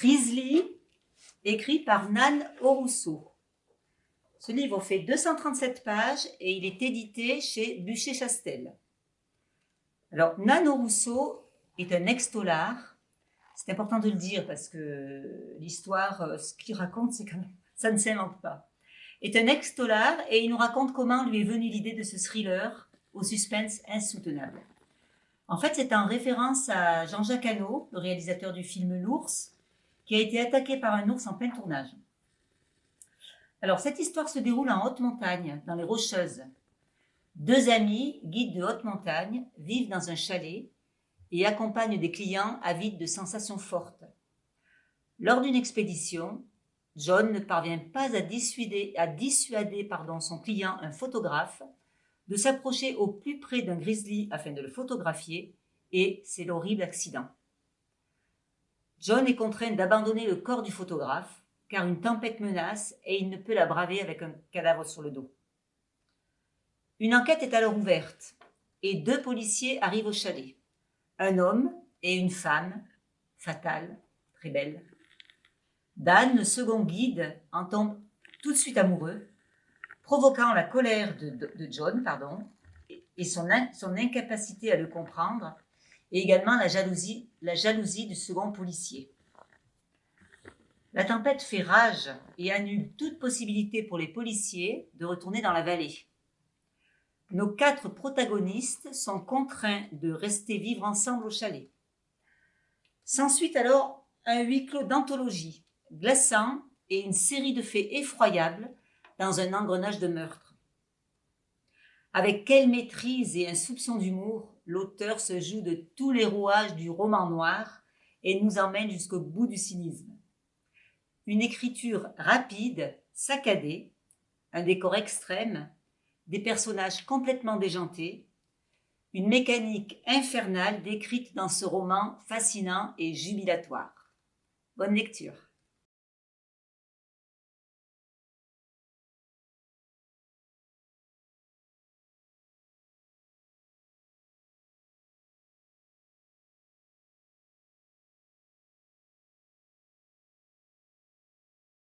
Grizzly, écrit par Nan Orousseau. Ce livre fait 237 pages et il est édité chez Bûcher-Chastel. Alors, Nan Orousseau est un ex-tolard. C'est important de le dire parce que l'histoire, euh, ce qu'il raconte, c'est quand même, ça ne s'invente pas. Est un ex-tolard et il nous raconte comment lui est venue l'idée de ce thriller au suspense insoutenable. En fait, c'est en référence à Jean-Jacques Hano, le réalisateur du film L'ours, qui a été attaqué par un ours en plein tournage. Alors, cette histoire se déroule en haute montagne, dans les Rocheuses. Deux amis, guides de haute montagne, vivent dans un chalet et accompagnent des clients avides de sensations fortes. Lors d'une expédition, John ne parvient pas à dissuader, à dissuader son client, un photographe, de s'approcher au plus près d'un grizzly afin de le photographier, et c'est l'horrible accident. John est contraint d'abandonner le corps du photographe car une tempête menace et il ne peut la braver avec un cadavre sur le dos. Une enquête est alors ouverte et deux policiers arrivent au chalet. Un homme et une femme, fatale, très belle. Dan, le second guide, en tombe tout de suite amoureux, provoquant la colère de, John pardon, et son, son incapacité à le comprendre et également la jalousie, du second policier. La tempête fait rage et annule toute possibilité pour les policiers de retourner dans la vallée. Nos quatre protagonistes sont contraints de rester vivre ensemble au chalet. S'ensuit alors un huis clos d'anthologie, glaçant et une série de faits effroyables dans un engrenage de meurtre. Avec quelle maîtrise et un soupçon d'humour l'auteur se joue de tous les rouages du roman noir et nous emmène jusqu'au bout du cynisme. Une écriture rapide, saccadée, un décor extrême, des personnages complètement déjantés, une mécanique infernale décrite dans ce roman fascinant et jubilatoire. Bonne lecture.